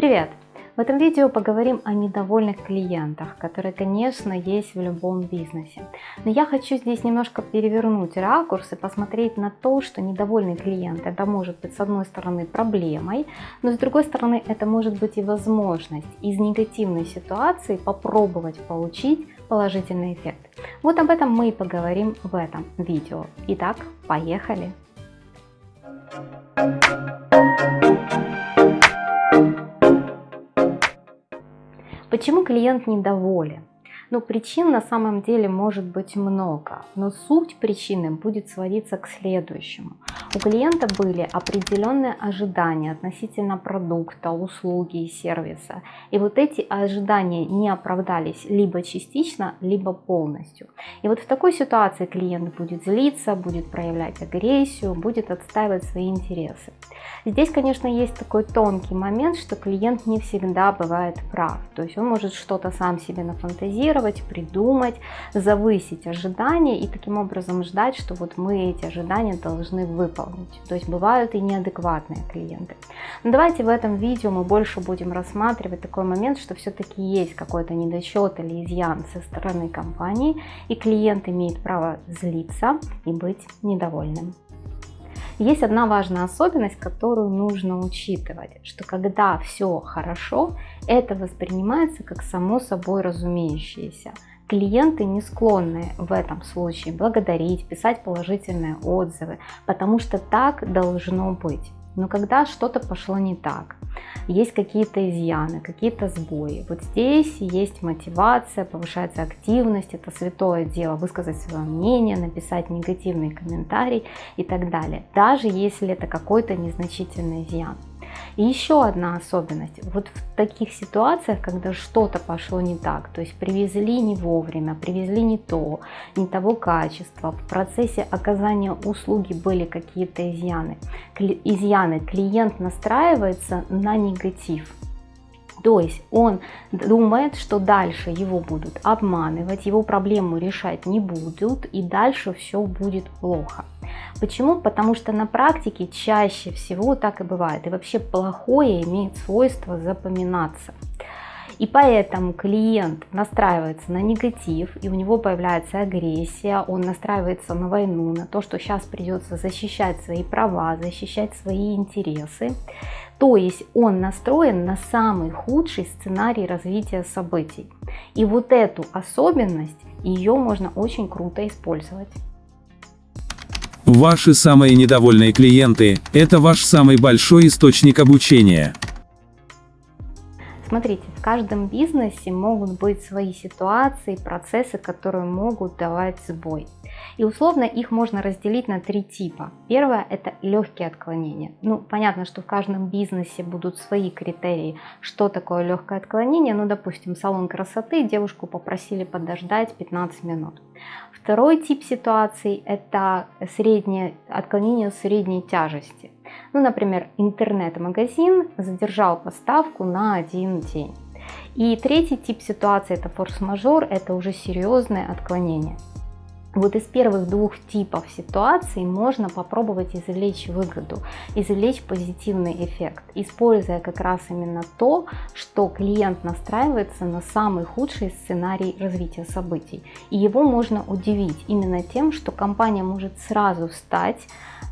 Привет! В этом видео поговорим о недовольных клиентах, которые, конечно, есть в любом бизнесе. Но я хочу здесь немножко перевернуть ракурс и посмотреть на то, что недовольный клиент это может быть с одной стороны проблемой, но с другой стороны это может быть и возможность из негативной ситуации попробовать получить положительный эффект. Вот об этом мы и поговорим в этом видео. Итак, поехали! Почему клиент недоволен? Ну, причин на самом деле может быть много, но суть причины будет сводиться к следующему. У клиента были определенные ожидания относительно продукта, услуги и сервиса. И вот эти ожидания не оправдались либо частично, либо полностью. И вот в такой ситуации клиент будет злиться, будет проявлять агрессию, будет отстаивать свои интересы. Здесь, конечно, есть такой тонкий момент, что клиент не всегда бывает прав. То есть он может что-то сам себе нафантазировать, придумать, завысить ожидания и таким образом ждать, что вот мы эти ожидания должны выполнить. То есть бывают и неадекватные клиенты. Но давайте в этом видео мы больше будем рассматривать такой момент, что все-таки есть какой-то недочет или изъян со стороны компании, и клиент имеет право злиться и быть недовольным. Есть одна важная особенность, которую нужно учитывать, что когда все хорошо, это воспринимается как само собой разумеющееся. Клиенты не склонны в этом случае благодарить, писать положительные отзывы, потому что так должно быть. Но когда что-то пошло не так, есть какие-то изъяны, какие-то сбои. Вот здесь есть мотивация, повышается активность, это святое дело, высказать свое мнение, написать негативный комментарий и так далее. Даже если это какой-то незначительный изъян. И еще одна особенность. Вот в таких ситуациях, когда что-то пошло не так, то есть привезли не вовремя, привезли не то, не того качества, в процессе оказания услуги были какие-то изъяны, изъяны, клиент настраивается на негатив. То есть он думает, что дальше его будут обманывать, его проблему решать не будут и дальше все будет плохо. Почему? Потому что на практике чаще всего так и бывает. И вообще плохое имеет свойство запоминаться. И поэтому клиент настраивается на негатив, и у него появляется агрессия, он настраивается на войну, на то, что сейчас придется защищать свои права, защищать свои интересы. То есть он настроен на самый худший сценарий развития событий. И вот эту особенность, ее можно очень круто использовать. Ваши самые недовольные клиенты – это ваш самый большой источник обучения. Смотрите, в каждом бизнесе могут быть свои ситуации, процессы, которые могут давать сбой. И условно их можно разделить на три типа. Первое – это легкие отклонения. Ну, понятно, что в каждом бизнесе будут свои критерии, что такое легкое отклонение. Ну, допустим, салон красоты, девушку попросили подождать 15 минут. Второй тип ситуаций – это среднее, отклонение средней тяжести. Ну, например, интернет-магазин задержал поставку на один день. И третий тип ситуации – это форс-мажор, это уже серьезное отклонение. Вот из первых двух типов ситуаций можно попробовать извлечь выгоду, извлечь позитивный эффект, используя как раз именно то, что клиент настраивается на самый худший сценарий развития событий. И его можно удивить именно тем, что компания может сразу встать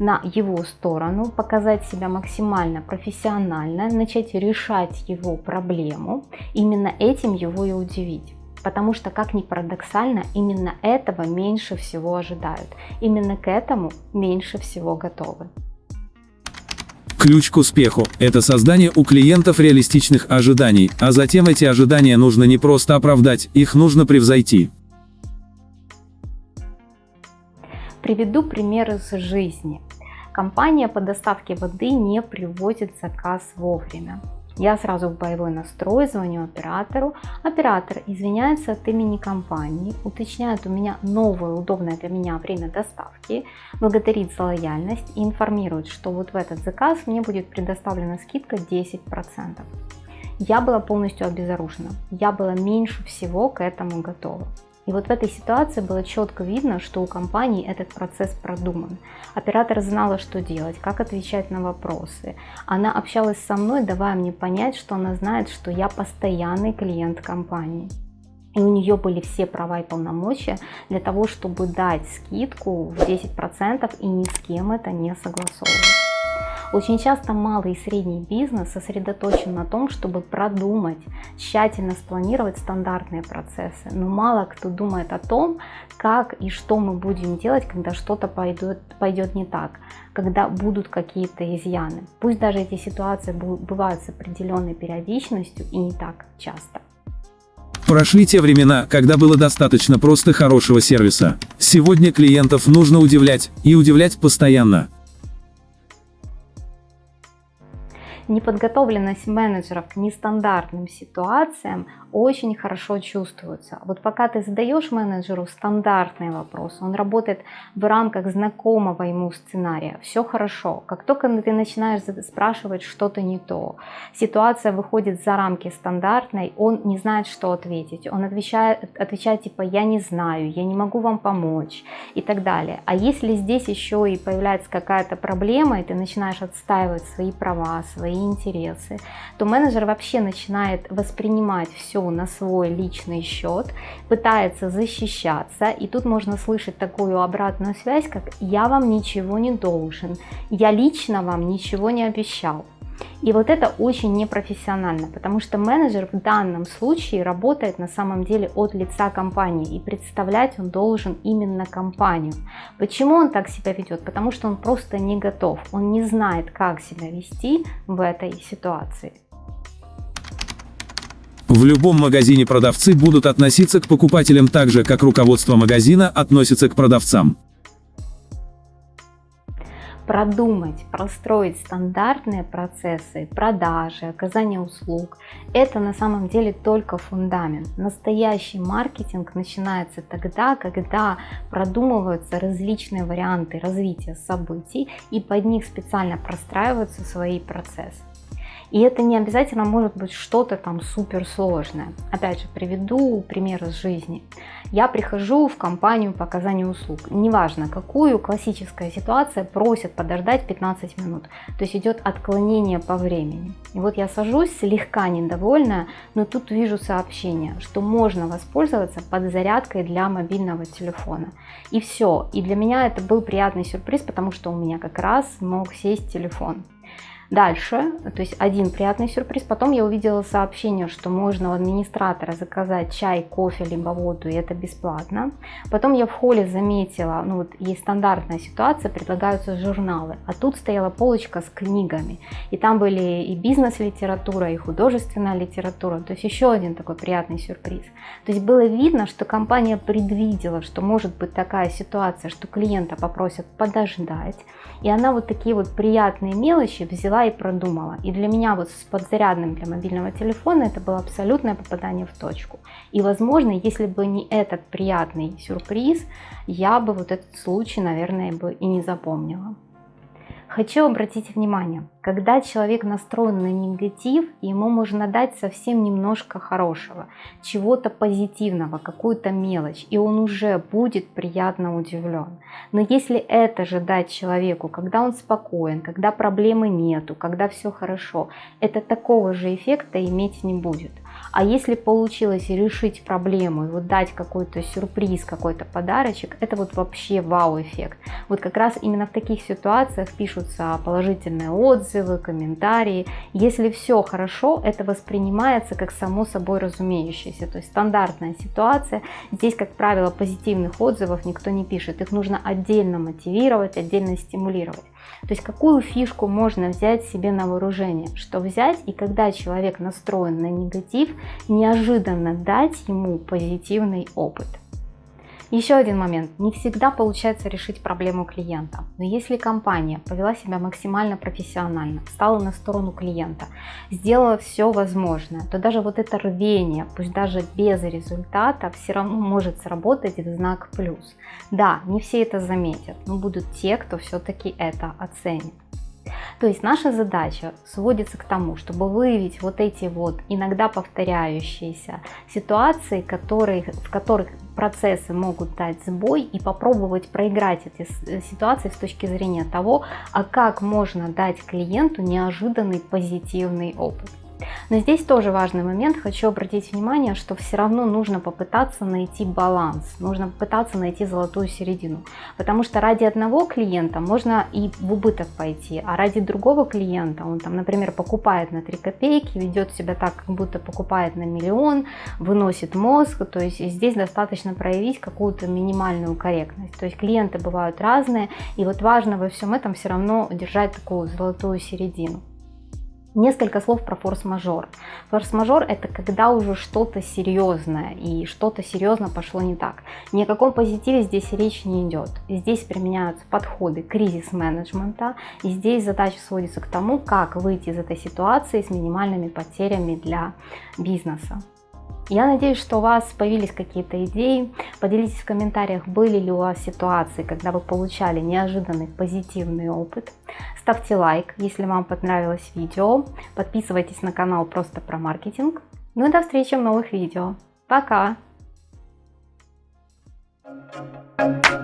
на его сторону, показать себя максимально профессионально, начать решать его проблему, именно этим его и удивить. Потому что, как ни парадоксально, именно этого меньше всего ожидают. Именно к этому меньше всего готовы. Ключ к успеху – это создание у клиентов реалистичных ожиданий, а затем эти ожидания нужно не просто оправдать, их нужно превзойти. Приведу пример из жизни. Компания по доставке воды не привозит заказ вовремя. Я сразу в боевой настрой звоню оператору. Оператор извиняется от имени компании, уточняет у меня новое удобное для меня время доставки, благодарит за лояльность и информирует, что вот в этот заказ мне будет предоставлена скидка 10%. Я была полностью обезоружена, я была меньше всего к этому готова. И вот в этой ситуации было четко видно, что у компании этот процесс продуман. Оператор знала, что делать, как отвечать на вопросы. Она общалась со мной, давая мне понять, что она знает, что я постоянный клиент компании. И у нее были все права и полномочия для того, чтобы дать скидку в 10% и ни с кем это не согласовывать. Очень часто малый и средний бизнес сосредоточен на том, чтобы продумать, тщательно спланировать стандартные процессы. Но мало кто думает о том, как и что мы будем делать, когда что-то пойдет, пойдет не так, когда будут какие-то изъяны. Пусть даже эти ситуации бывают с определенной периодичностью и не так часто. Прошли те времена, когда было достаточно просто хорошего сервиса. Сегодня клиентов нужно удивлять, и удивлять постоянно. Неподготовленность менеджеров к нестандартным ситуациям очень хорошо чувствуется. Вот пока ты задаешь менеджеру стандартный вопрос, он работает в рамках знакомого ему сценария, все хорошо. Как только ты начинаешь спрашивать что-то не то, ситуация выходит за рамки стандартной, он не знает, что ответить. Он отвечает, отвечает типа «я не знаю», «я не могу вам помочь» и так далее. А если здесь еще и появляется какая-то проблема, и ты начинаешь отстаивать свои права, свои интересы, то менеджер вообще начинает воспринимать все на свой личный счет, пытается защищаться, и тут можно слышать такую обратную связь, как «я вам ничего не должен», «я лично вам ничего не обещал». И вот это очень непрофессионально, потому что менеджер в данном случае работает на самом деле от лица компании, и представлять он должен именно компанию. Почему он так себя ведет? Потому что он просто не готов, он не знает, как себя вести в этой ситуации. В любом магазине продавцы будут относиться к покупателям так же, как руководство магазина относится к продавцам продумать, простроить стандартные процессы продажи, оказания услуг, это на самом деле только фундамент. Настоящий маркетинг начинается тогда, когда продумываются различные варианты развития событий и под них специально простраиваются свои процессы. И это не обязательно может быть что-то там суперсложное. Опять же, приведу пример из жизни. Я прихожу в компанию по оказанию услуг. Неважно какую, классическая ситуация, просят подождать 15 минут. То есть идет отклонение по времени. И вот я сажусь, слегка недовольная, но тут вижу сообщение, что можно воспользоваться подзарядкой для мобильного телефона. И все. И для меня это был приятный сюрприз, потому что у меня как раз мог сесть телефон. Дальше, то есть один приятный сюрприз, потом я увидела сообщение, что можно у администратора заказать чай, кофе, либо воду, и это бесплатно. Потом я в холле заметила, ну вот есть стандартная ситуация, предлагаются журналы, а тут стояла полочка с книгами, и там были и бизнес-литература, и художественная литература, то есть еще один такой приятный сюрприз. То есть было видно, что компания предвидела, что может быть такая ситуация, что клиента попросят подождать, и она вот такие вот приятные мелочи взяла взяла и продумала. И для меня вот с подзарядным для мобильного телефона это было абсолютное попадание в точку. И возможно, если бы не этот приятный сюрприз, я бы вот этот случай, наверное, бы и не запомнила. Хочу обратить внимание, когда человек настроен на негатив, ему можно дать совсем немножко хорошего, чего-то позитивного, какую-то мелочь, и он уже будет приятно удивлен. Но если это же дать человеку, когда он спокоен, когда проблемы нету, когда все хорошо, это такого же эффекта иметь не будет. А если получилось решить проблему и вот дать какой-то сюрприз, какой-то подарочек, это вот вообще вау-эффект. Вот как раз именно в таких ситуациях пишутся положительные отзывы, комментарии. Если все хорошо, это воспринимается как само собой разумеющееся. То есть стандартная ситуация. Здесь, как правило, позитивных отзывов никто не пишет. Их нужно отдельно мотивировать, отдельно стимулировать. То есть какую фишку можно взять себе на вооружение? Что взять и когда человек настроен на негатив, неожиданно дать ему позитивный опыт. Еще один момент. Не всегда получается решить проблему клиента. Но если компания повела себя максимально профессионально, стала на сторону клиента, сделала все возможное, то даже вот это рвение, пусть даже без результата, все равно может сработать в знак плюс. Да, не все это заметят, но будут те, кто все-таки это оценит. То есть наша задача сводится к тому, чтобы выявить вот эти вот иногда повторяющиеся ситуации, которые, в которых процессы могут дать сбой и попробовать проиграть эти э, ситуации с точки зрения того, а как можно дать клиенту неожиданный позитивный опыт. Но здесь тоже важный момент, хочу обратить внимание, что все равно нужно попытаться найти баланс, нужно попытаться найти золотую середину, потому что ради одного клиента можно и в убыток пойти, а ради другого клиента, он там, например, покупает на 3 копейки, ведет себя так, как будто покупает на миллион, выносит мозг, то есть здесь достаточно проявить какую-то минимальную корректность, то есть клиенты бывают разные, и вот важно во всем этом все равно держать такую золотую середину. Несколько слов про форс-мажор. Форс-мажор это когда уже что-то серьезное и что-то серьезно пошло не так. Ни о каком позитиве здесь речь не идет. Здесь применяются подходы кризис-менеджмента и здесь задача сводится к тому, как выйти из этой ситуации с минимальными потерями для бизнеса. Я надеюсь, что у вас появились какие-то идеи. Поделитесь в комментариях, были ли у вас ситуации, когда вы получали неожиданный позитивный опыт. Ставьте лайк, если вам понравилось видео. Подписывайтесь на канал просто про маркетинг. Ну и до встречи в новых видео. Пока! Thank you.